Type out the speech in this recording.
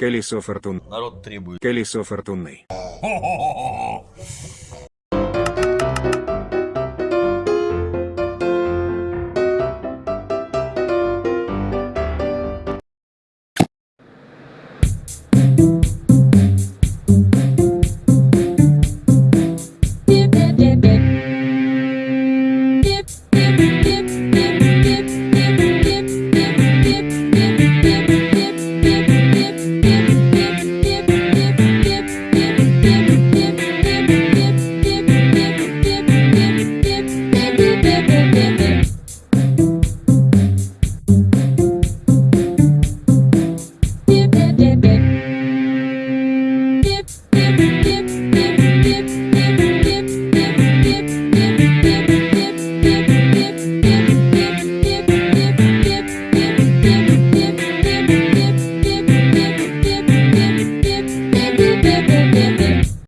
Колесо фортуны. Народ требует. Колесо фортуны.